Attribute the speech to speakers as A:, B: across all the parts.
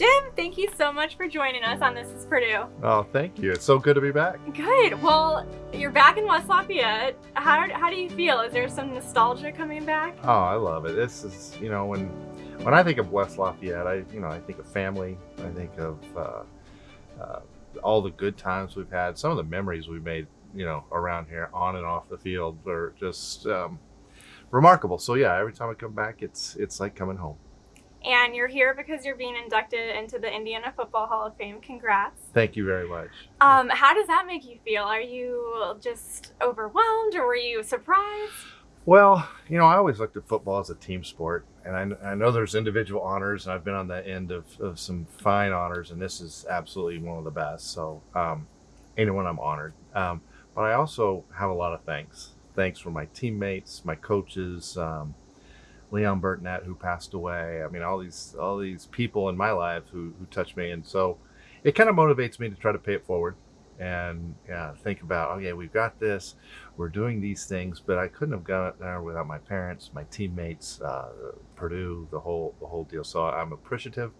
A: Jim, thank you so much for joining us on This is Purdue.
B: Oh, thank you. It's so good to be back.
A: Good. Well, you're back in West Lafayette. How, how do you feel? Is there some nostalgia coming back?
B: Oh, I love it. This is, you know, when when I think of West Lafayette, I, you know, I think of family. I think of uh, uh, all the good times we've had. Some of the memories we've made, you know, around here, on and off the field, are just um, remarkable. So yeah, every time I come back, it's it's like coming home.
A: And you're here because you're being inducted into the Indiana Football Hall of Fame. Congrats.
B: Thank you very much.
A: Um, how does that make you feel? Are you just overwhelmed or were you surprised?
B: Well, you know, I always looked at football as a team sport, and I, I know there's individual honors, and I've been on the end of, of some fine honors, and this is absolutely one of the best. So, um, anyone I'm honored. Um, but I also have a lot of thanks. Thanks for my teammates, my coaches, um, Leon Burtnett who passed away. I mean, all these all these people in my life who who touched me, and so it kind of motivates me to try to pay it forward and yeah, think about oh yeah, we've got this, we're doing these things, but I couldn't have got there without my parents, my teammates, uh, Purdue, the whole the whole deal. So I'm appreciative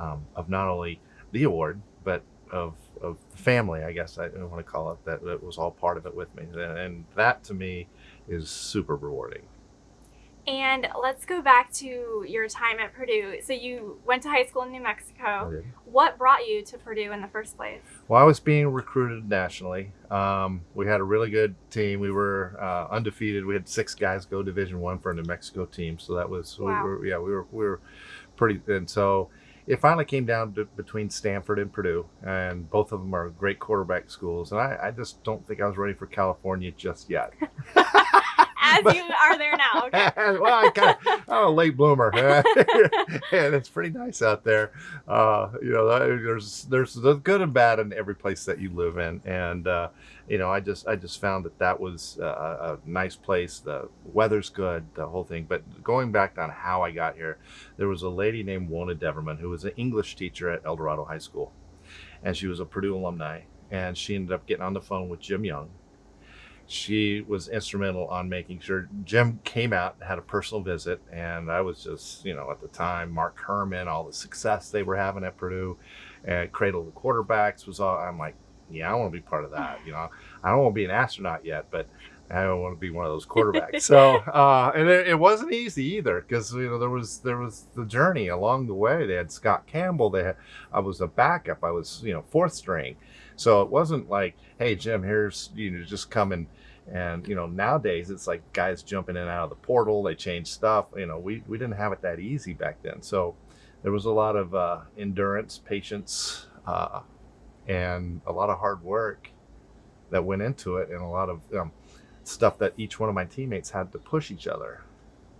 B: um, of not only the award, but of of the family, I guess I want to call it that, that was all part of it with me, and that to me is super rewarding.
A: And let's go back to your time at Purdue. So you went to high school in New Mexico. What brought you to Purdue in the first place?
B: Well, I was being recruited nationally. Um, we had a really good team. We were uh, undefeated. We had six guys go Division One for a New Mexico team. So that was wow. we were, yeah we were we were pretty and so it finally came down to between Stanford and Purdue, and both of them are great quarterback schools. And I, I just don't think I was ready for California just yet.
A: as you are there now. Okay.
B: well, I kind of, I'm a late bloomer, and it's pretty nice out there. Uh, you know, there's there's the good and bad in every place that you live in, and uh, you know, I just I just found that that was a, a nice place. The weather's good, the whole thing. But going back on how I got here, there was a lady named Wona Deverman who was an English teacher at El Dorado High School, and she was a Purdue alumni. And she ended up getting on the phone with Jim Young, she was instrumental on making sure Jim came out and had a personal visit. And I was just, you know, at the time, Mark Herrmann, all the success they were having at Purdue, and Cradle of the Quarterbacks was all, I'm like, yeah, I want to be part of that. You know, I don't want to be an astronaut yet, but I don't want to be one of those quarterbacks. so, uh, and it, it, wasn't easy either because you know there was there was the journey along the way. They had Scott Campbell. They had I was a backup. I was you know fourth string, so it wasn't like hey Jim, here's you know just come and and you know nowadays it's like guys jumping in and out of the portal. They change stuff. You know we we didn't have it that easy back then. So there was a lot of uh, endurance, patience, uh, and a lot of hard work that went into it, and a lot of um, stuff that each one of my teammates had to push each other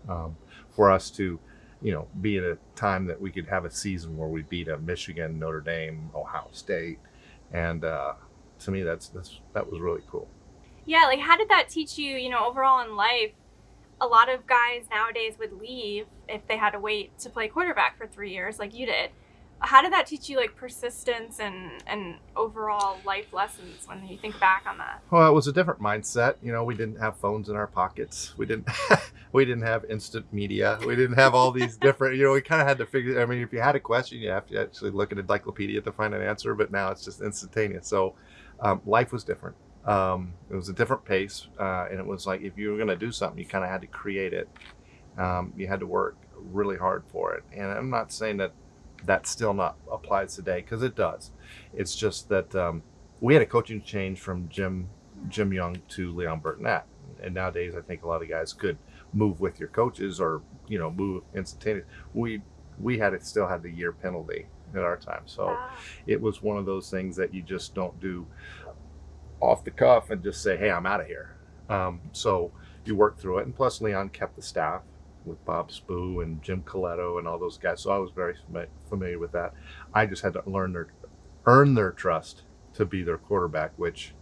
B: um, for us to, you know, be at a time that we could have a season where we beat a Michigan, Notre Dame, Ohio State, and uh, to me, that's that's that was really cool.
A: Yeah, like how did that teach you? You know, overall in life, a lot of guys nowadays would leave if they had to wait to play quarterback for three years, like you did how did that teach you like persistence and and overall life lessons when you think back on that?
B: Well it was a different mindset. You know we didn't have phones in our pockets. We didn't we didn't have instant media. We didn't have all these different you know we kind of had to figure i mean if you had a question you have to actually look at encyclopedia to find an answer but now it's just instantaneous. So um, life was different. Um, it was a different pace uh, and it was like if you were going to do something you kind of had to create it. Um, you had to work really hard for it. And i'm not saying that that still not applies today because it does. It's just that um, we had a coaching change from Jim Jim Young to Leon Burtnett, and nowadays I think a lot of guys could move with your coaches or you know move instantaneously. We we had it still had the year penalty at our time, so wow. it was one of those things that you just don't do off the cuff and just say, "Hey, I'm out of here." Um, so you work through it, and plus Leon kept the staff with Bob Spoo and Jim Colletto and all those guys. So I was very familiar with that. I just had to learn their, earn their trust to be their quarterback, which,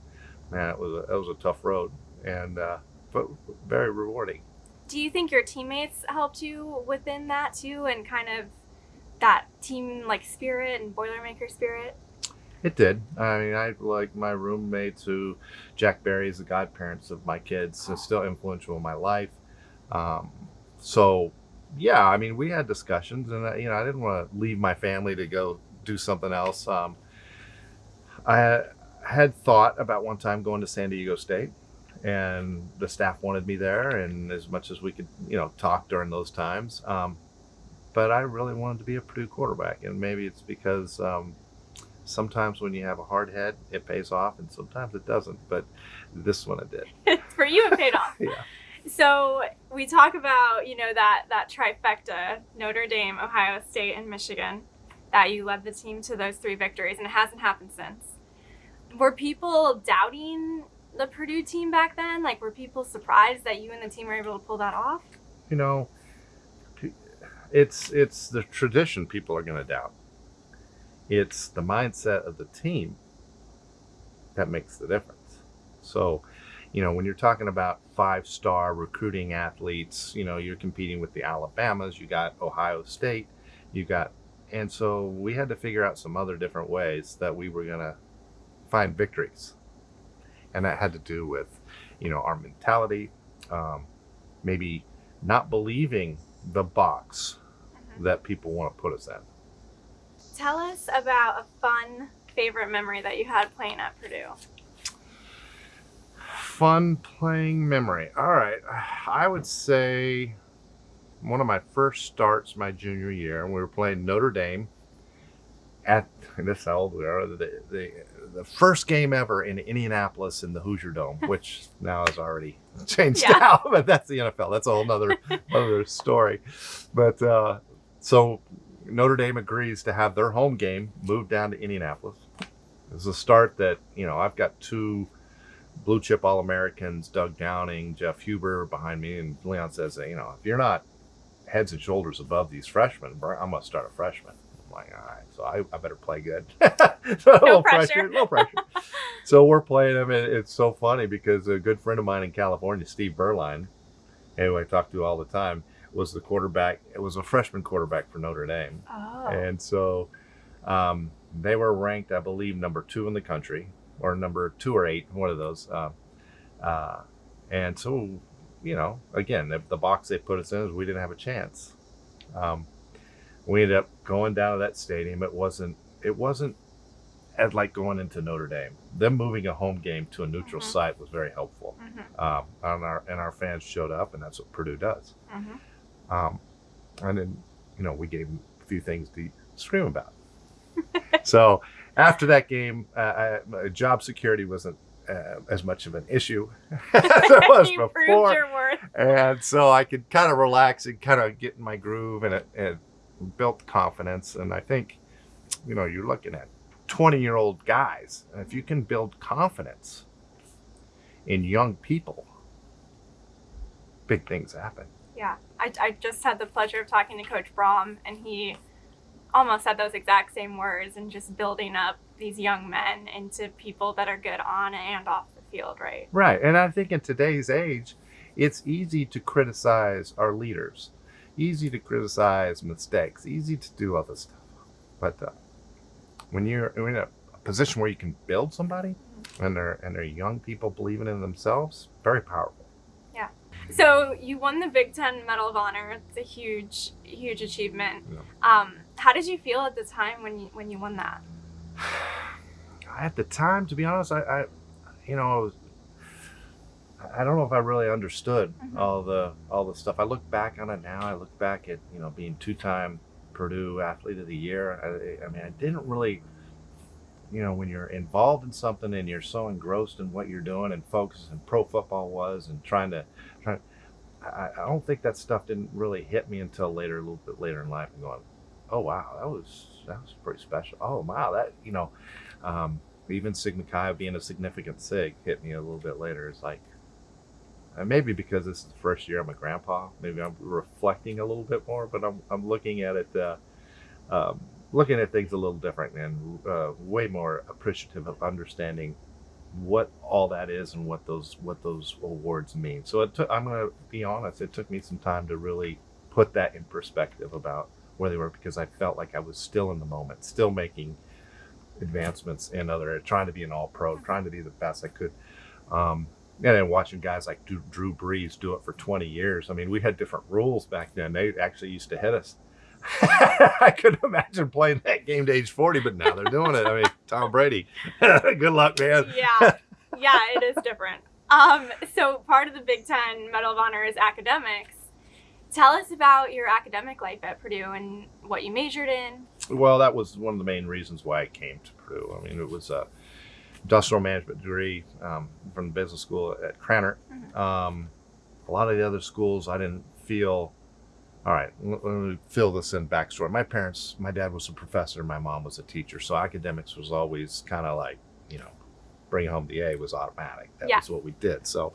B: man, it was a, it was a tough road and uh, but very rewarding.
A: Do you think your teammates helped you within that too, and kind of that team like spirit and Boilermaker spirit?
B: It did. I mean, I like my roommates who Jack Barry is the godparents of my kids, so still influential in my life. Um, so yeah, I mean, we had discussions, and uh, you know, I didn't want to leave my family to go do something else. Um, I had thought about one time going to San Diego State, and the staff wanted me there, and as much as we could, you know, talk during those times. Um, but I really wanted to be a Purdue quarterback, and maybe it's because um, sometimes when you have a hard head, it pays off, and sometimes it doesn't. But this one it did.
A: For you, it paid off.
B: yeah.
A: So we talk about you know that that trifecta: Notre Dame, Ohio State, and Michigan. That you led the team to those three victories, and it hasn't happened since. Were people doubting the Purdue team back then? Like, were people surprised that you and the team were able to pull that off?
B: You know, it's it's the tradition people are going to doubt. It's the mindset of the team that makes the difference. So, you know, when you're talking about five star recruiting athletes, you know, you're competing with the Alabamas, you got Ohio State, you got, and so we had to figure out some other different ways that we were going to find victories. And that had to do with, you know, our mentality, um, maybe not believing the box mm-hmm. that people want to put us in.
A: Tell us about a fun favorite memory that you had playing at Purdue.
B: Fun playing memory. All right. I would say one of my first starts my junior year, and we were playing Notre Dame at this how old we are the, the, the first game ever in Indianapolis in the Hoosier Dome, which now has already changed yeah. out, but that's the NFL. That's a whole other other story. But uh, so Notre Dame agrees to have their home game moved down to Indianapolis. It's a start that, you know, I've got two blue chip All Americans, Doug Downing, Jeff Huber behind me. And Leon says, you know, if you're not heads and shoulders above these freshmen, I'm going to start a freshman. I'm like, all right, so I, I better play good.
A: so no pressure.
B: No pressure. so we're playing them. And it's so funny because a good friend of mine in California, Steve Beuerlein, who I talk to all the time, was the quarterback. It was a freshman quarterback for Notre Dame.
A: Oh.
B: And so um, they were ranked, I believe, number two in the country, or number two or eight, one of those. Uh, uh, and so, you know, again, the, the, box they put us in is we didn't have a chance. Um, we ended up going down to that stadium. It wasn't. It wasn't as like going into Notre Dame. Them moving a home game to a neutral mm-hmm. site was very helpful. Mm-hmm. Um, and our and our fans showed up, and that's what Purdue does. Mm-hmm. Um, and then, you know, we gave him a few things to scream about. so after that game, uh, I, job security wasn't uh, as much of an issue as it was before. And so I could kind of relax and kind of get in my groove and it, it built confidence. And I think, you know, you're looking at 20 year old guys. And if you can build confidence in young people, big things happen.
A: Yeah, I, I just had the pleasure of talking to Coach Brohm and he almost said those exact same words and just building up these young men into people that are good on and off the field, right?
B: Right. And I think in today's age, it's easy to criticize our leaders, easy to criticize mistakes, easy to do other stuff. But uh, when you're in a position where you can build somebody mm-hmm. and they're and they're young people believing in themselves, very powerful. Yeah.
A: So you won the Big Ten Medal of Honor. It's a huge, huge achievement. Yeah. Um, how did you feel at the time when you when you won that?
B: At the time, to be honest, I, I you know, I, was, I don't know if I really understood mm-hmm. all the all the stuff. I look back on it now. I look back at you know being two time Purdue Athlete of the Year. I, I mean, I didn't really you know, when you're involved in something and you're so engrossed in what you're doing and focused and pro football was and trying to trying I, I don't think that stuff didn't really hit me until later, a little bit later in life and going, Oh wow, that was that was pretty special. Oh wow, that you know, um, even Sigma Chi being a significant sig hit me a little bit later. It's like and maybe because this is the first year I'm a grandpa, maybe I'm reflecting a little bit more, but I'm, I'm looking at it uh, um, looking at things a little different and uh, way more appreciative of understanding what all that is and what those what those awards mean. So it took, I'm going to be honest, it took me some time to really put that in perspective about where they were because I felt like I was still in the moment, still making advancements in other trying to be an all pro, trying to be the best I could. Um, and then watching guys like Drew, Drew Brees do it for 20 years. I mean, we had different rules back then. They actually used to hit us. I couldn't imagine playing that game to age 40, but now they're doing it. I mean, Tom Brady, good luck, man.
A: Yeah, yeah, it is different. Um, so part of the Big Ten Medal of Honor is academics. Tell us about your academic life at Purdue and what you majored in.
B: Well, that was one of the main reasons why I came to Purdue. I mean, it was a industrial management degree um, from the business school at Krannert.
A: Mhm.
B: Um, a lot of the other schools, I didn't feel. All right, let let me fill this in backstory. My parents, my dad was a professor, my mom was a teacher, so academics was always kind of like, you know, bring home the A was automatic. That
A: Yeah.
B: was what we did. So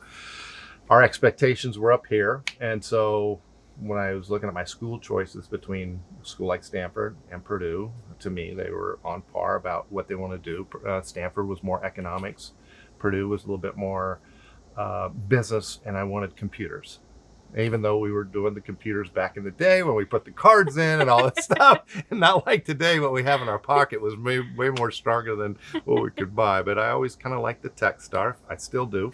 B: our expectations were up here, and so when I was looking at my school choices between school like Stanford and Purdue, to me they were on par about what they want to do. Uh, Stanford was more economics, Purdue was a little bit more uh, business, and I wanted computers. Even though we were doing the computers back in the day when we put the cards in and all that stuff, and not like today, what we have in our pocket was way, way more stronger than what we could buy. But I always kind of liked the tech stuff. I still do.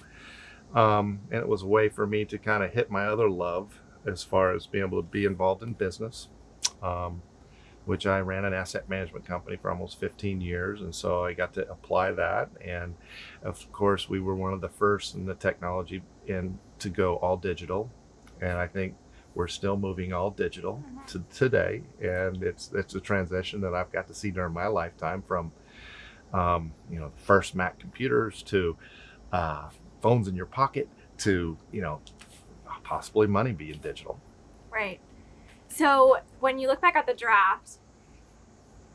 B: Um, and it was a way for me to kind of hit my other love as far as being able to be involved in business, um, which I ran an asset management company for almost 15 years. And so I got to apply that. And of course, we were one of the first in the technology in to go all digital. And I think we're still moving all digital
A: Mhm.
B: to today. And it's, it's a transition that I've got to see during my lifetime from, um, you know, the first Mac computers to uh, phones in your pocket to, you know, possibly money being digital.
A: Right. So when you look back at the draft,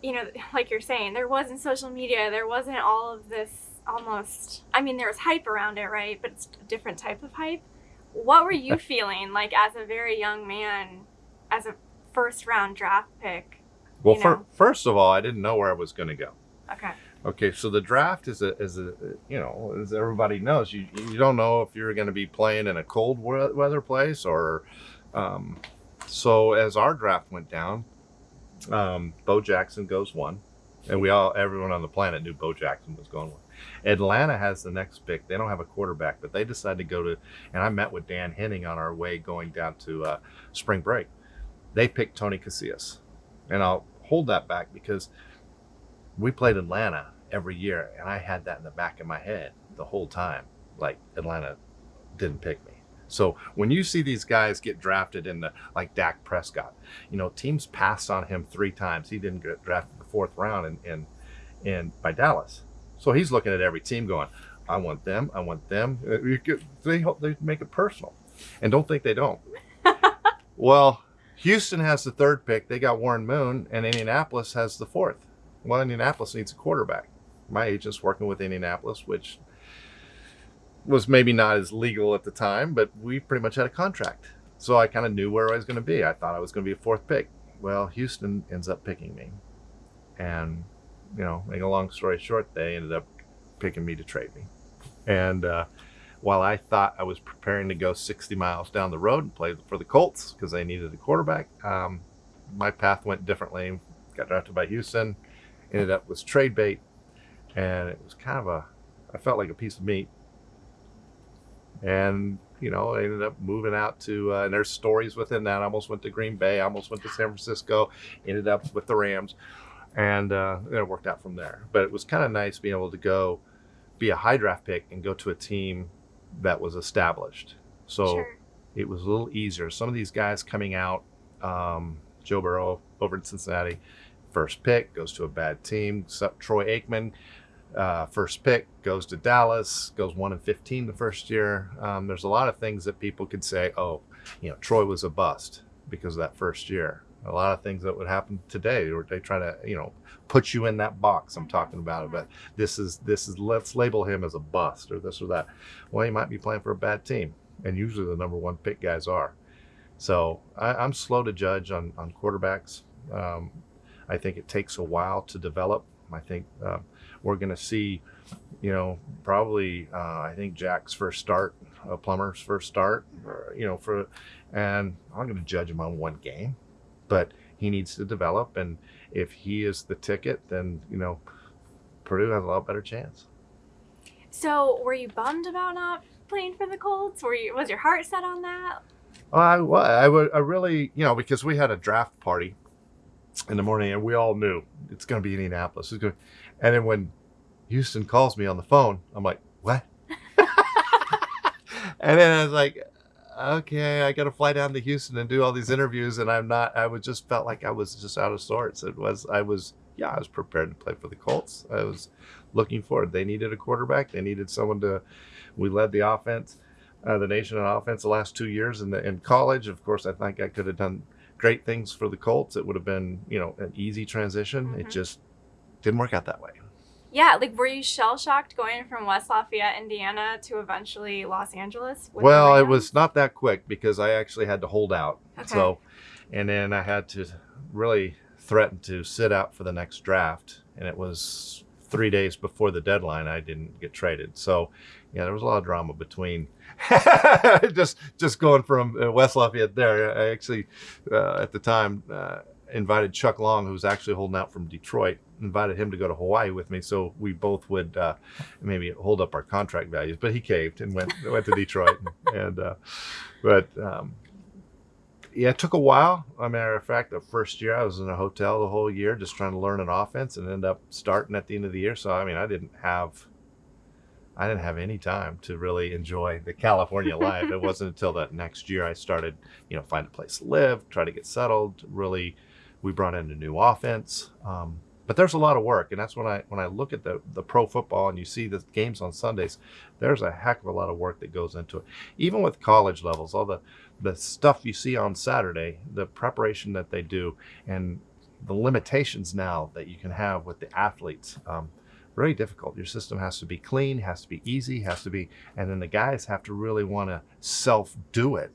A: you know, like you're saying, there wasn't social media, there wasn't all of this almost, I mean, there was hype around it, right? But it's a different type of hype. What were you feeling like as a very young man, as a first round draft pick?
B: Well,
A: You know.
B: first of all, I didn't know where I was going to go.
A: Okay.
B: Okay, so the draft is a is a you know as everybody knows you you don't know if you're going to be playing in a cold weather place or um, so as our draft went down, um, Bo Jackson goes one, and we all everyone on the planet knew Bo Jackson was going one. Atlanta has the next pick. They don't have a quarterback, but they decided to go to. And I met with Dan Henning on our way going down to uh, spring break. They picked Tony Casillas, and I'll hold that back because we played Atlanta every year, and I had that in the back of my head the whole time. Like Atlanta didn't pick me. So when you see these guys get drafted in the like Dak Prescott, you know teams passed on him three times. He didn't get drafted in the fourth round and in, in by Dallas. So he's looking at every team going, I want them, I want them. Uh, They hope they make it personal, and don't think they don't. well, Houston has the third pick. They got Warren Moon, and Indianapolis has the fourth. Well, Indianapolis needs a quarterback. My agent's working with Indianapolis, which was maybe not as legal at the time, but we pretty much had a contract. So I kind of knew where I was going to be. I thought I was going to be a fourth pick. Well, Houston ends up picking me. And, you know, make a long story short, they ended up picking me to trade me. And uh, while I thought I was preparing to go 60 miles down the road and play for the Colts because they needed a quarterback, um, my path went differently. Got drafted by Houston, ended up with trade bait, and it was kind of a, I felt like a piece of meat. And you know, I ended up moving out to, uh, and there's stories within that. I almost went to Green Bay, I almost went to San Francisco, ended up with the Rams, and uh, it worked out from there. But it was kind of nice being able to go be a high draft pick and go to a team that was established. So
A: sure.
B: it was a little easier. Some of these guys coming out, um, Joe Burrow over in Cincinnati, first pick goes to a bad team. Troy Aikman, uh, first pick goes to Dallas, goes one and fifteen the first year. Um, there's a lot of things that people could say, oh, you know, Troy was a bust because of that first year. A lot of things that would happen today, where they try to, you know, put you in that box. I'm talking about it, but this is this is let's label him as a bust or this or that. Well, he might be playing for a bad team, and usually the number one pick guys are. So I, I'm slow to judge on on quarterbacks. Um, I think it takes a while to develop. I think um, we're going to see, you know, probably uh, I think Jack's first start, uh, Plummer's first start, or, you know, for, and I'm going to judge him on one game, but he needs to develop, and if he is the ticket, then you know, Purdue has a lot better chance.
A: So were you bummed about not playing for the Colts? Were you was your heart set on that?
B: I, well, I would, I really, you know, because we had a draft party in the morning and we all knew it's going to be Indianapolis. It's gonna, and then when Houston calls me on the phone, I'm like, what? and then I was like, okay, I got to fly down to Houston and do all these interviews. And I'm not, I was just felt like I was just out of sorts. It was, I was, yeah, I was prepared to play for the Colts. I was looking forward. They needed a quarterback. They needed someone to, we led the offense, uh, the nation in offense the last two years in the, in college. Of course, I think I could have done great things for the Colts. It would have been, you know, an easy transition. Mm-hmm. It just didn't work out that way.
A: Yeah, like were you shell shocked going from West Lafayette, Indiana to eventually Los Angeles?
B: Well, it was not that quick because I actually had to hold out. Okay. So, and then I had to really threaten to sit out for the next draft, and it was three days before the deadline. I didn't get traded, so yeah, there was a lot of drama between just just going from uh, West Lafayette there. I actually uh, at the time. Uh, invited Chuck Long, who was actually holding out from Detroit, invited him to go to Hawaii with me, so we both would uh, maybe hold up our contract values. But he caved and went went to Detroit, and, and uh, but um, yeah, it took a while. a matter of fact, the first year I was in a hotel the whole year, just trying to learn an offense, and end up starting at the end of the year. So I mean, I didn't have. I didn't have any time to really enjoy the California life. it wasn't until that next year I started, you know, find a place to live, try to get settled, really we brought in a new offense. Um, but there's a lot of work, and that's when I when I look at the the pro football and you see the games on Sundays, there's a heck of a lot of work that goes into it. Even with college levels, all the the stuff you see on Saturday, the preparation that they do, and the limitations now that you can have with the athletes. Um, very difficult. Your system has to be clean, has to be easy, has to be, and then the guys have to really want to self do it,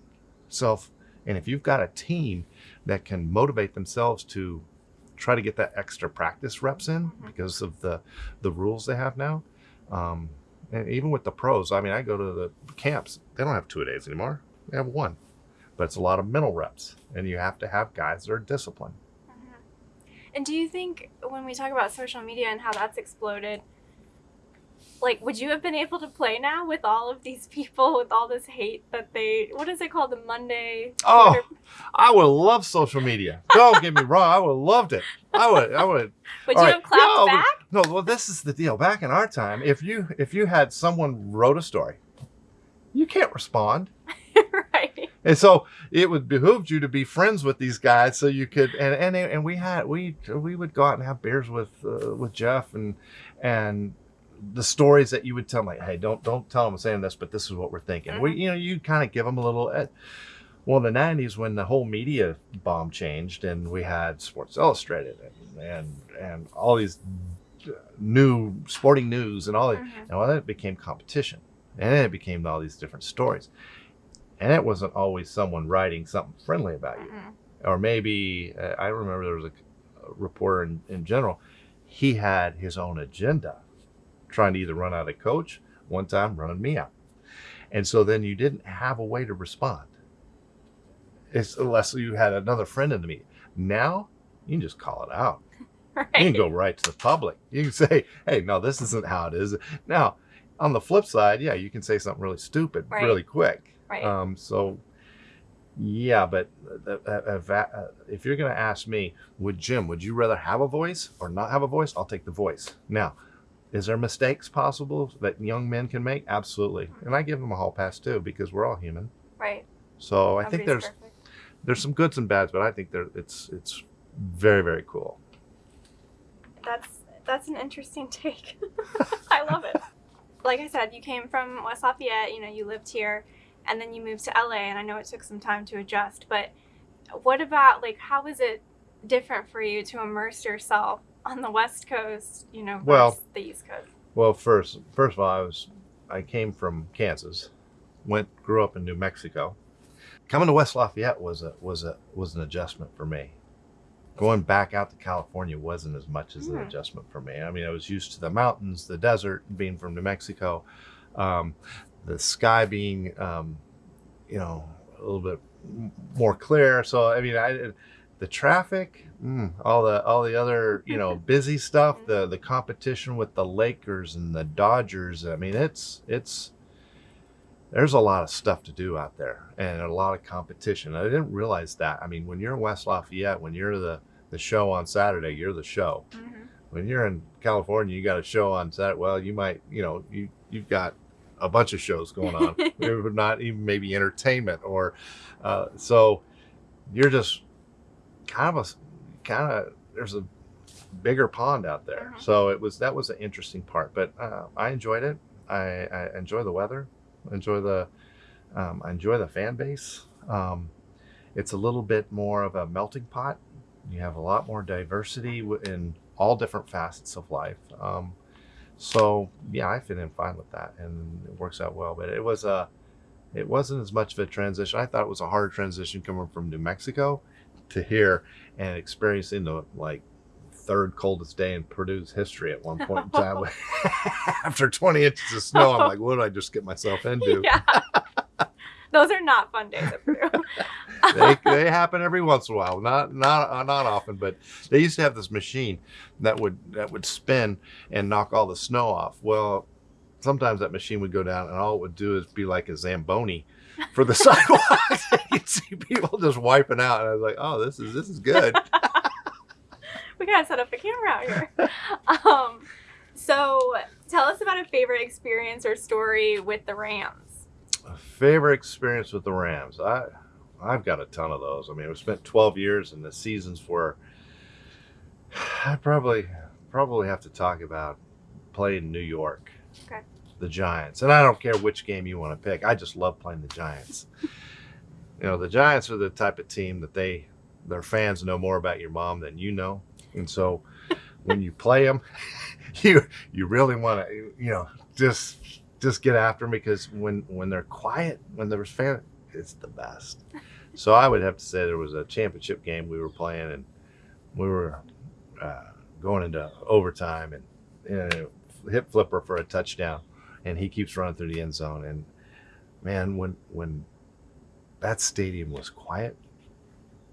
B: self. And if you've got a team that can motivate themselves to try to get that extra practice reps in mm-hmm. because of the the rules they have now. Um, and even with the pros, I mean, I go to the camps; they don't have two days anymore; they have one. But it's a lot of mental reps, and you have to have guys that are disciplined.
A: And do you think when we talk about social media and how that's exploded, like would you have been able to play now with all of these people with all this hate that they what is it called? The monday
B: oh i would love social media. Don't get me wrong i would have loved it. I would i would.
A: Would you right. have clapped no, back?
B: no well this is the deal. Back in our time if you if you had someone wrote a story you can't respond and so it would behoove you to be friends with these guys so you could and and and we had we we would go out and have beers with uh, with jeff and and the stories that you would tell, like, hey, don't don't tell them I'm saying this, but this is what we're thinking. Mm-hmm. We, you know, you kind of give them a little. Uh, well, in the '90s, when the whole media bomb changed, and we had Sports Illustrated and and, and all these new sporting news and all that, mm-hmm. and all that became competition, and then it became all these different stories, and it wasn't always someone writing something friendly about you, mm-hmm. or maybe uh, I remember there was a, a reporter in, in general, he had his own agenda trying to either run out a coach, one time running me out. And so then you didn't have a way to respond. It's, unless you had another friend in the meeting. Now you can just call it out. Right. You can go right to the public. You can say, hey, no, this isn't how it is. Now, on the flip side, yeah, you can say something really stupid right. really quick.
A: Right.
B: Um, so, yeah, but uh, uh, uh, if you're going to ask me, would Jim, would you rather have a voice or not have a voice? I'll take the voice. Now, is there mistakes possible that young men can make? Absolutely. And I give them a hall pass too because we're all human.
A: Right.
B: So I think there's perfect. there's some goods and bads, but I think there it's it's very very cool.
A: That's that's an interesting take. I love it. Like I said, you came from West Lafayette, you know, you lived here and then you moved to LA and I know it took some time to adjust, but what about like how was it different for you to immerse yourself on the West Coast, you know, well, the East Coast?
B: Well, first, first of all, I was, I came from Kansas, went, grew up in New Mexico. Coming to West Lafayette was a was a was an adjustment for me. Going back out to California wasn't as much as mm. an hmm. adjustment for me. I mean, I was used to the mountains, the desert, being from New Mexico, um, the sky being, um, you know, a little bit more clear. So I mean, I the traffic, mm, all the all the other you know busy stuff, the the competition with the Lakers and the Dodgers. I mean, it's it's there's a lot of stuff to do out there and a lot of competition. I didn't realize that. I mean, when you're in West Lafayette, when you're the the show on Saturday, you're the show.
A: hmm
B: When you're in California, you got a show on Saturday. Well, you might, you know, you you've got a bunch of shows going on, not even maybe entertainment or uh, so. You're just kind of a kind of there's a bigger pond out there.
A: Mhm.
B: So it was that was an interesting part, but uh, I enjoyed it. I, I enjoy the weather. Enjoy the um, I enjoy the fan base. Um, it's a little bit more of a melting pot. You have a lot more diversity in all different facets of life. Um, so yeah, I fit in fine with that, and it works out well. But it was a it wasn't as much of a transition. I thought it was a harder transition coming from New Mexico to here and experiencing the like third coldest day in Purdue's history at one point in time. After 20 inches of snow, I'm like, what did I just get myself into?
A: Yeah. Those are not fun days at Purdue.
B: they, they happen every once in a while, not not uh, not often, but they used to have this machine that would that would spin and knock all the snow off. Well, sometimes that machine would go down, and all it would do is be like a zamboni for the sidewalks. You'd see people just wiping out, and I was like, oh, this is this is good.
A: we gotta set up a camera out here. Um, so tell us about a favorite experience or story with the Rams.
B: Favorite experience with the Rams. I I've got a ton of those. I mean, we spent 12 years, and the seasons were. I probably probably have to talk about playing New York.
A: Okay.
B: The Giants, and I don't care which game you want to pick. I just love playing the Giants. you know, the Giants are the type of team that they their fans know more about your mom than you know, and so when you play them, you you really want to you know just just get after them because when when they're quiet, when there's fan, it's the best. So I would have to say there was a championship game we were playing, and we were uh, going into overtime, and you know, hit flipper for a touchdown, and he keeps running through the end zone, and man, when when that stadium was quiet,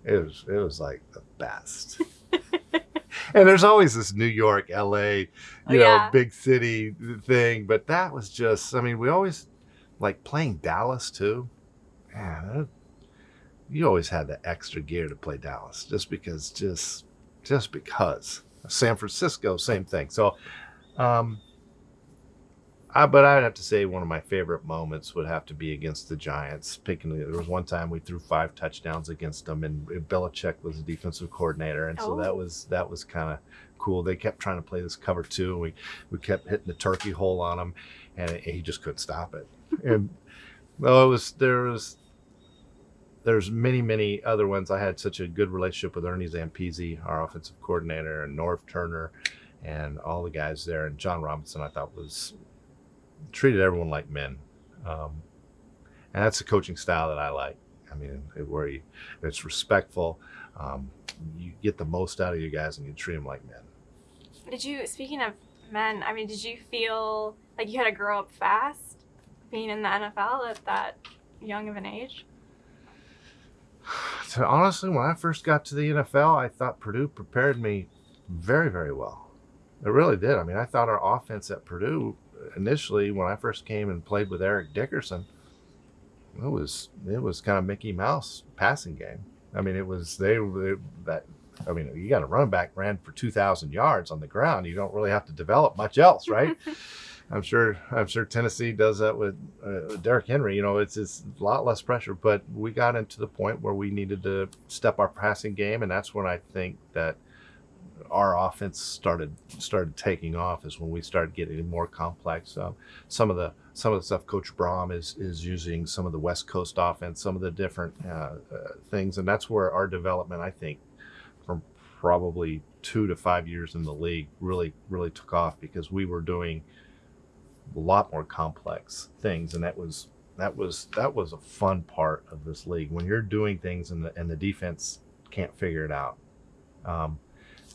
B: it was it was like the best. and there's always this New York, LA, you
A: Oh,
B: know,
A: yeah.
B: big city thing, but that was just I mean, we always like playing Dallas too. Man, that- you always had the extra gear to play Dallas just because just just because. San Francisco, same thing. So um I, but I'd have to say one of my favorite moments would have to be against the Giants. Picking there was one time we threw five touchdowns against them, and Belichick was the defensive coordinator, and so oh. that
A: Oh.
B: was that was kind of cool. They kept trying to play this cover two, and we we kept hitting the turkey hole on him, and he just couldn't stop it. And well, it was there was there's many many other ones. I had such a good relationship with Ernie Zampese, our offensive coordinator, and Norv Turner, and all the guys there, and John Robinson. I thought was treated everyone like men, um, and that's the coaching style that I like. I mean, it, where you, it's respectful. Um, you get the most out of you guys, and you treat them like men.
A: Did you, speaking of men, I mean, did you feel like you had to grow up fast being in the NFL at that young of an age?
B: So honestly, when I first got to the NFL, I thought Purdue prepared me very, very well. It really did. I mean, I thought our offense at Purdue initially, when I first came and played with Eric Dickerson, it was it was kind of Mickey Mouse passing game. I mean, it was they, they that. I mean, you got a running back ran for two thousand yards on the ground. You don't really have to develop much else, right? I'm sure. I'm sure Tennessee does that with uh, Derrick Henry. You know, it's it's a lot less pressure. But we got into the point where we needed to step our passing game, and that's when I think that our offense started started taking off. Is when we started getting more complex. Um, some of the some of the stuff Coach Brohm is is using, some of the West Coast offense, some of the different uh, uh, things, and that's where our development, I think, from probably two to five years in the league, really really took off because we were doing a lot more complex things and that was that was that was a fun part of this league when you're doing things and the and the defense can't figure it out um,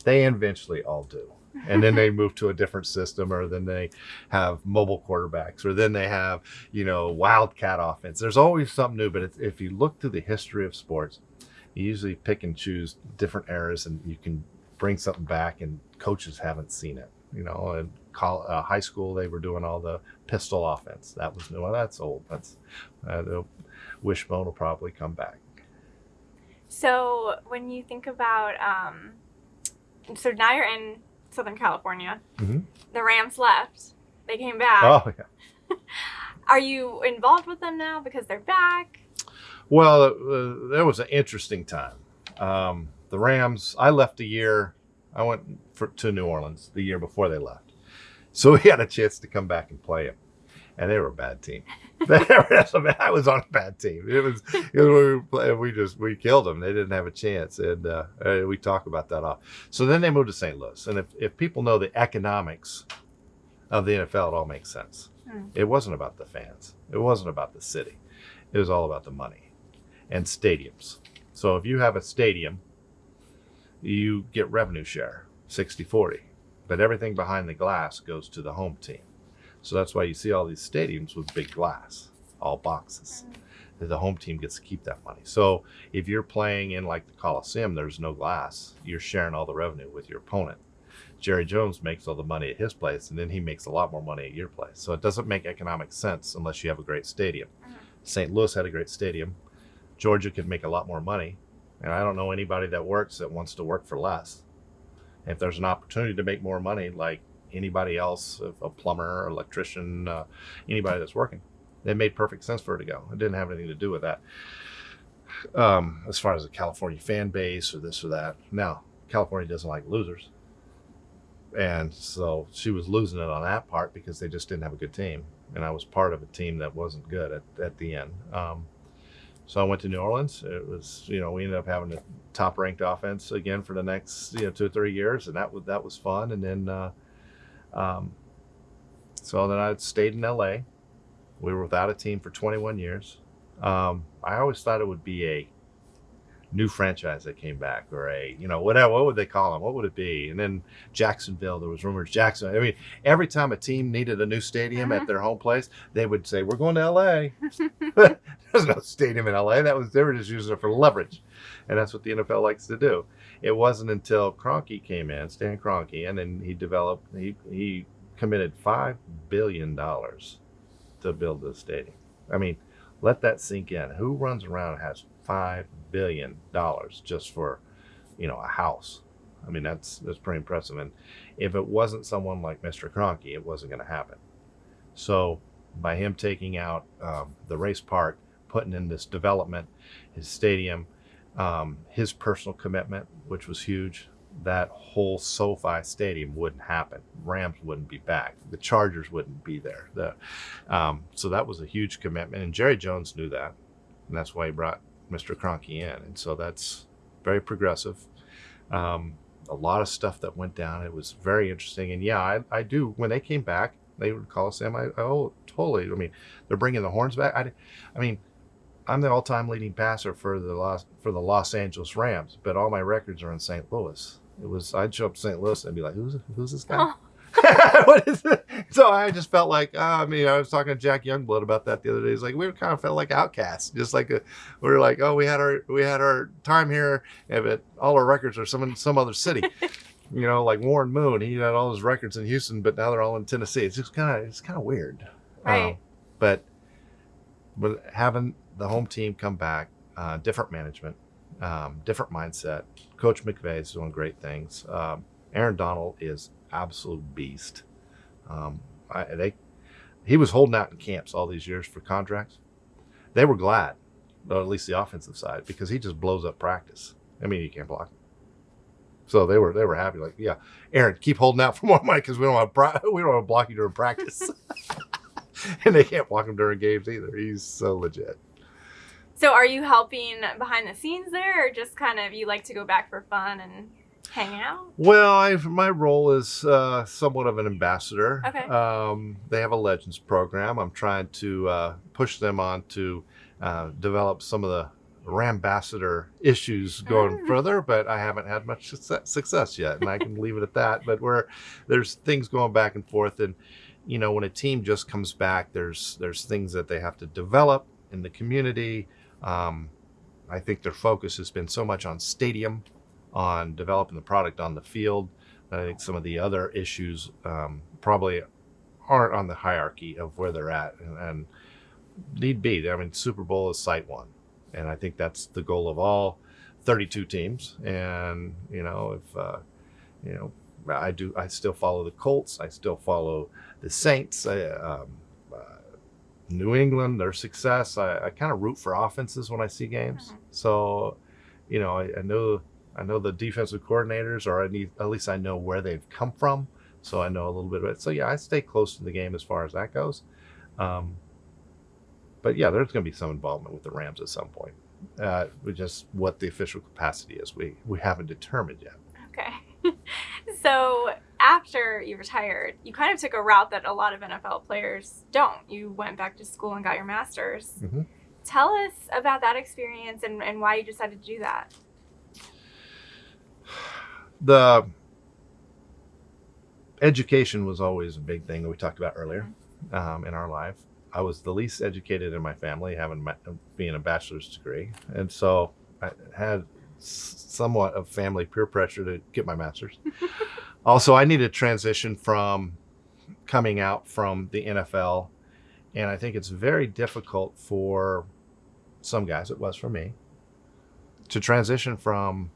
B: they eventually all do and then they move to a different system or then they have mobile quarterbacks or then they have you know wildcat offense there's always something new but if you look through the history of sports you usually pick and choose different eras and you can bring something back and coaches haven't seen it you know call, uh, high school, they were doing all the pistol offense. That was new. Well, that's old. That's uh, wishbone will probably come back.
A: So when you think about, um, so now you're in Southern California.
B: Mhm.
A: The Rams left. They came back.
B: Oh yeah.
A: Are you involved with them now because they're back?
B: Well, uh, that was an interesting time. Um, the Rams. I left a year. I went for, to New Orleans the year before they left, so we had a chance to come back and play them, and they were a bad team. I was on a bad team. It was, it was we, we just we killed them. They didn't have a chance, and uh, uh, we talk about that off. So then they moved to St. Louis, and if if people know the economics of the NFL, it all makes sense.
A: Hmm.
B: It wasn't about the fans. It wasn't about the city. It was all about the money and stadiums. So if you have a stadium, you get revenue share 60 40, but everything behind the glass goes to the home team. So that's why you see all these stadiums with big glass, all boxes. The home team gets to keep that money. So if you're playing in like the Coliseum, there's no glass. You're sharing all the revenue with your opponent. Jerry Jones makes all the money at his place, and then he makes a lot more money at your place. So it doesn't make economic sense unless you have a great stadium.
A: Mhm.
B: St. Louis had a great stadium. Georgia could make a lot more money, and I don't know anybody that works that wants to work for less. If there's an opportunity to make more money, like anybody else, a plumber, electrician, uh, anybody that's working, it made perfect sense for her to go. It didn't have anything to do with that. Um, as far as the California fan base or this or that, Now, California doesn't like losers. And so she was losing it on that part because they just didn't have a good team. And i was part of a team that wasn't good at, at the end. Um, so i went to new orleans. It was you know we ended up having a top ranked offense again for the next you know two or three years. And that was that was fun. And then uh, um, so then i stayed in la we were without a team for 21 years. Um, i always thought it would be a new franchise that came back or a you know whatever what would they call them what would it be? And then jacksonville there was rumors jackson i mean every time a team needed a new stadium
A: Uh-huh.
B: at their home place they would say we're going to la there's no stadium in la that was they were just using it for leverage. And that's what the nfl likes to do it wasn't until Kroenke came in stan Kroenke, and then he developed he he committed five billion dollars to build this stadium. I mean let that sink in. Who runs around has five billion dollars just for you know a house? I mean that's that's pretty impressive. And if it wasn't someone like mr Kroenke, it wasn't going to happen. So by him taking out um, the race park putting in this development his stadium um, his personal commitment which was huge that whole SoFi stadium wouldn't happen. Rams wouldn't be back. The Chargers wouldn't be there. The, um, so that was a huge commitment, and Jerry Jones knew that, and that's why he brought Mr. Kroenke in. And so that's very progressive. Um, a lot of stuff that went down. It was very interesting, and yeah, I, I do. When they came back, they would call us Sam. I oh totally. I mean, they're bringing the horns back. I, I mean, I'm the all-time leading passer for the Los for the Los Angeles Rams, but all my records are in St. Louis. It was I'd show up to St. Louis and be like, who's who's this guy?
A: Oh.
B: what is it? So I just felt like, uh, I mean, I was talking to Jack Youngblood about that the other day. He's like, we kind of felt like outcasts, just like a, we were like, oh, we had our we had our time here, and but all our records are some in some other city. you know, like Warren Moon, he had all his records in Houston, but now they're all in Tennessee. It's just kind of it's kind of weird.
A: Right.
B: Um, but but having the home team come back, uh, different management, um, different mindset. Coach McVay is doing great things. Um, Aaron Donald is absolute beast. Um, I, they, he was holding out in camps all these years for contracts. They were glad, or at least the offensive side, because he just blows up practice. I mean, you can't block. So they were they were happy. Like, yeah, Aaron, keep holding out for more money because we don't want we don't want to block you during practice. and they can't block him during games either. He's so legit.
A: So are you helping behind the scenes there, or just kind of you like to go back for fun and hang out?
B: Well, I, my role is uh, somewhat of an ambassador.
A: Okay.
B: Um, they have a Legends program. I'm trying to uh, push them on to uh, develop some of the Rambassador issues going
A: Mm.
B: further, but I haven't had much success, success yet, and I can leave it at that. But where there's things going back and forth, and you know, when a team just comes back, there's there's things that they have to develop in the community. Um, I think their focus has been so much on stadium, on developing the product on the field, I think some of the other issues um, probably aren't on the hierarchy of where they're at, and, and need be. I mean, Super Bowl is sight one, and I think that's the goal of all 32 teams. And you know, if uh, you know, I do, I still follow the Colts. I still follow the Saints. I, um, New England, their success. I, I kind of root for offenses when I see games.
A: Mhm.
B: So, you know, I, I know I know the defensive coordinators, or I need at least I know where they've come from. So I know a little bit of it. So yeah, I stay close to the game as far as that goes. Um, but yeah, there's going to be some involvement with the Rams at some point. Uh, just what the official capacity is, we we haven't determined yet.
A: Okay. so after you retired, you kind of took a route that a lot of NFL players don't. You went back to school and got your master's.
B: Mhm.
A: Tell us about that experience and, and why you decided to do that.
B: The education was always a big thing that we talked about earlier um, in our life. I was the least educated in my family, having my, being a bachelor's degree, and so I had somewhat of family peer pressure to get my master's. also, I need to transition from coming out from the NFL, and I think it's very difficult for some guys. It was for me to transition from,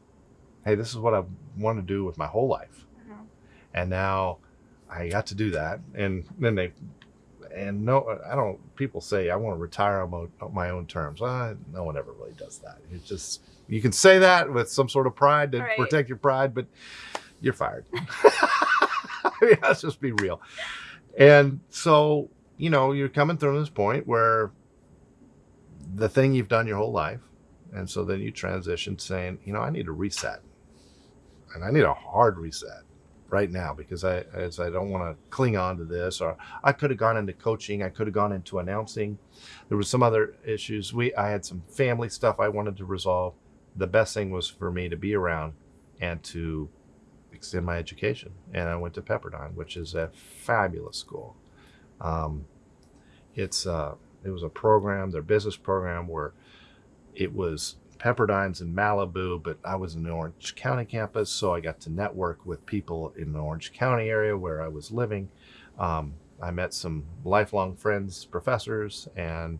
B: hey, this is what I want to do with my whole life
A: Mhm.
B: and now I got to do that. And then they, and no, I don't. People say I want to retire on my, on my own terms. Uh, no one ever really does that. It's just you can say that with some sort of pride to
A: Right.
B: protect your pride, but you're fired. I mean, let's just be real. And so you know you're coming through this point where the thing you've done your whole life, and so then you transition saying, you know, I need a reset, and I need a hard reset right now because I as I don't want to cling on to this or I could have gone into coaching, I could have gone into announcing. There was some other issues. We I had some family stuff I wanted to resolve. The best thing was for me to be around and to extend my education. And I went to Pepperdine, which is a fabulous school. Um, it's uh, it was a program, their business program, where it was Pepperdine's in Malibu, but I was in the Orange County campus, so I got to network with people in the Orange County area where I was living. Um, I met some lifelong friends, professors, and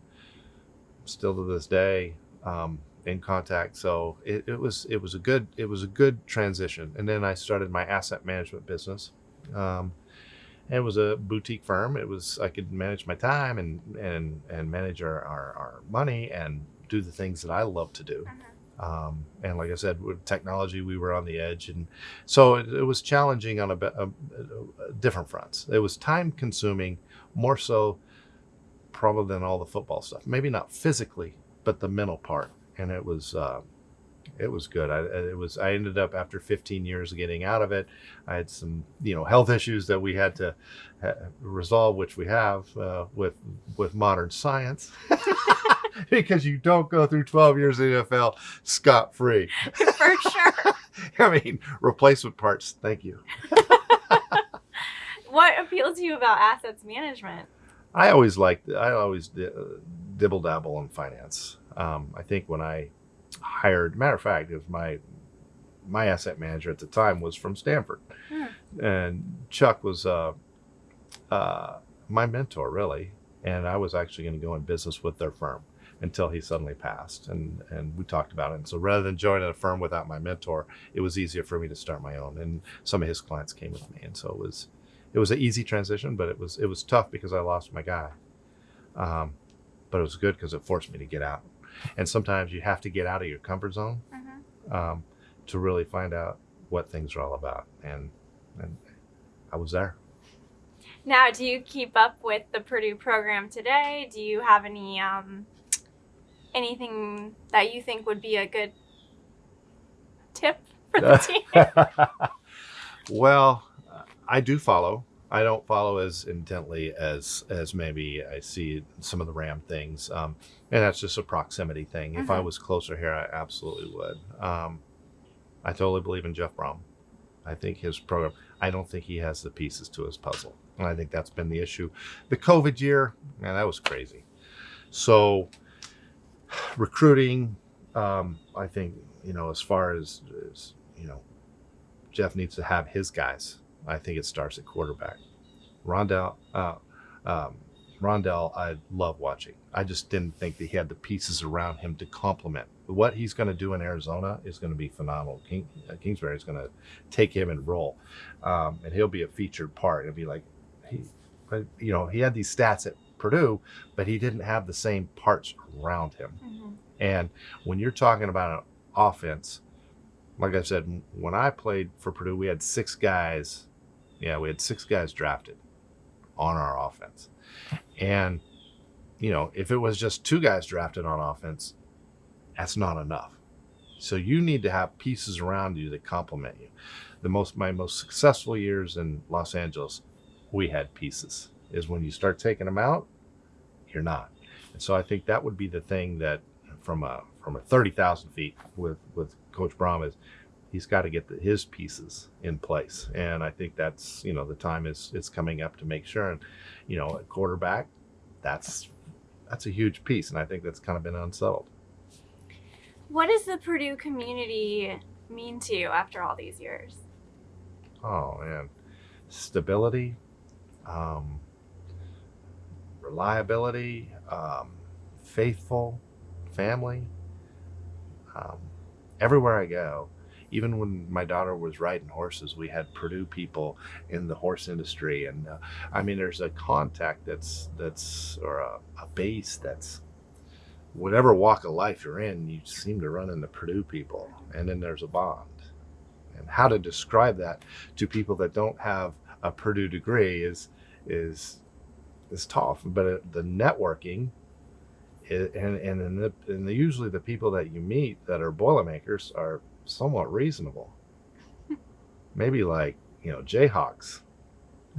B: still to this day um, in contact. So it, it was it was a good it was a good transition. And then I started my asset management business. Um, it was a boutique firm. It was I could manage my time and and and manage our, our, our money and do the things that I love to do. Um, and like I said, with technology, we were on the edge, and so it, it was challenging on a, a, a- different fronts. It was time consuming, more so probably than all the football stuff. Maybe not physically, but the mental part. And it was uh, it was good. I it was I ended up after 15 years of getting out of it. I had some you know health issues that we had to ha- resolve, which we have uh, with with modern science. because you don't go through 12 years in the NFL scot free.
A: For sure.
B: I mean, replacement parts. Thank you.
A: what appealed to you about assets management?
B: I always liked. I always uh, dibble dabble in finance. Um, I think when I hired, matter of fact, if my my asset manager at the time was from Stanford,
A: Hmm.
B: and Chuck was uh, uh, my mentor really, and I was actually going to go in business with their firm until he suddenly passed, and and we talked about it. And so rather than joining a firm without my mentor, it was easier for me to start my own, and some of his clients came with me, and so it was it was an easy transition, but it was it was tough because I lost my guy. Um, but it was good because it forced me to get out. And sometimes you have to get out of your comfort zone
A: Mhm.
B: um, to really find out what things are all about. And and I was there.
A: Now, do you keep up with the Purdue program today? Do you have any um, anything that you think would be a good tip for the team?
B: well, I do follow. I don't follow as intently as as maybe I see some of the Ram things, um, and that's just a proximity thing. If I
A: Mhm.
B: was closer here, I absolutely would. Um, I totally believe in Jeff Brohm. I think his program. I don't think he has the pieces to his puzzle, and I think that's been the issue. The COVID year, man, that was crazy. So recruiting, um, I think you know, as far as, as you know, Jeff needs to have his guys. I think it starts at quarterback. Rondale, uh, um, Rondale, I love watching. I just didn't think that he had the pieces around him to complement. What he's going to do in Arizona is going to be phenomenal. King, uh, Kingsbury is going to take him and roll, um, and he'll be a featured part. It'll be like, he, but you know, he had these stats at Purdue, but he didn't have the same parts around him.
A: Mhm.
B: And when you're talking about an offense, like I said, when I played for Purdue, we had six guys. Yeah, we had six guys drafted on our offense. And, you know, if it was just two guys drafted on offense, that's not enough. So you need to have pieces around you that complement you. The most my most successful years in Los Angeles, we had pieces. Is when you start taking them out, you're not. And so I think that would be the thing that from a from a thirty thousand feet with with Coach Brohm is he's got to get the, his pieces in place. And I think that's you know the time is is coming up to make sure. And you know, at quarterback, that's that's a huge piece, and I think that's kind of been unsettled.
A: What does the Purdue community mean to you after all these years?
B: Oh man, stability, um, reliability, um, faithful, family. Um, everywhere I go, even when my daughter was riding horses, we had Purdue people in the horse industry, and uh, I mean, there's a contact that's that's or a, a base that's whatever walk of life you're in, you seem to run into Purdue people, and then there's a bond. And how to describe that to people that don't have a Purdue degree is is is tough. But it, the networking, and and and, the, and the, usually the people that you meet that are Boilermakers are somewhat reasonable. Maybe like you know Jayhawks.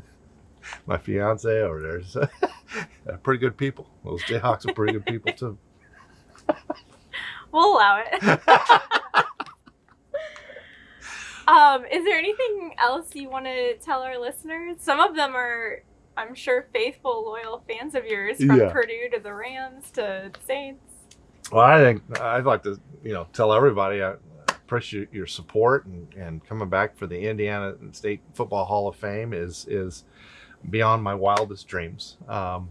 B: My fiance over there's pretty good people. Those Jayhawks are pretty good people too.
A: We'll allow it. um, is there anything else you want to tell our listeners? Some of them are, I'm sure, faithful, loyal fans of yours, from
B: Yeah.
A: Purdue to the Rams to Saints.
B: Well, I think I'd like to, you know, tell everybody I appreciate your support and, and coming back for the Indiana State Football Hall of Fame is is beyond my wildest dreams. Um,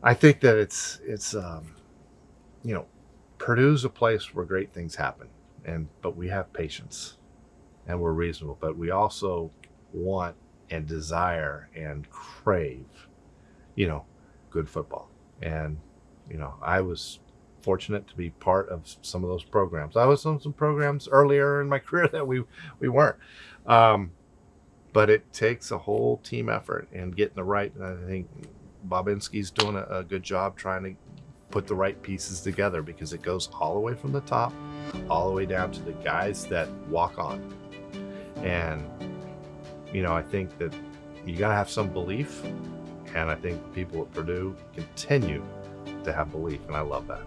B: I think that it's it's um, you know, Purdue's a place where great things happen, and but we have patience, and we're reasonable, but we also want and desire and crave, you know, good football, and you know, I was fortunate to be part of some of those programs. I was on some programs earlier in my career that we we weren't. Um, but it takes a whole team effort and getting the right. And I think Bobinski's doing a, a good job trying to put the right pieces together because it goes all the way from the top, all the way down to the guys that walk on. And you know, I think that you got to have some belief, and I think people at Purdue continue to have belief, and I love that.